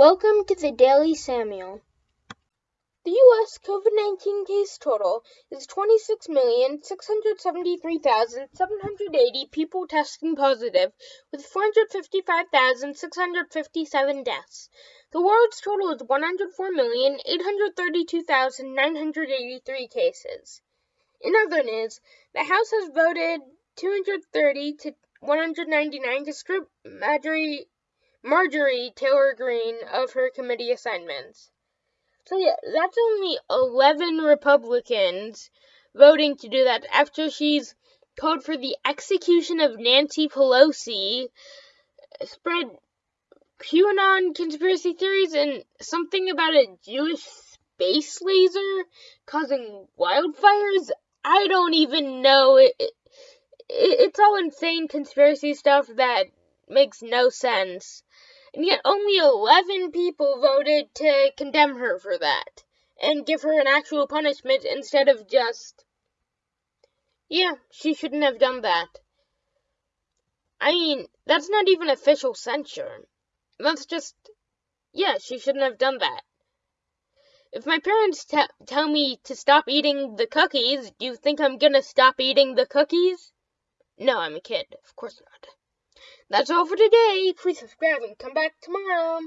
Welcome to the Daily Samuel. The U.S. COVID 19 case total is 26,673,780 people testing positive, with 455,657 deaths. The world's total is 104,832,983 cases. In other news, the House has voted 230 to 199 to strip Marjorie Marjorie Taylor Greene of her committee assignments. So yeah, that's only 11 Republicans voting to do that after she's called for the execution of Nancy Pelosi, spread QAnon conspiracy theories and something about a Jewish space laser causing wildfires. I don't even know. It, it, it's all insane conspiracy stuff that makes no sense and yet only 11 people voted to condemn her for that and give her an actual punishment instead of just, yeah, she shouldn't have done that. I mean, that's not even official censure. That's just, yeah, she shouldn't have done that. If my parents t- tell me to stop eating the cookies, do you think I'm gonna stop eating the cookies? No, I'm a kid. Of course not. That's all for today. Please subscribe and come back tomorrow.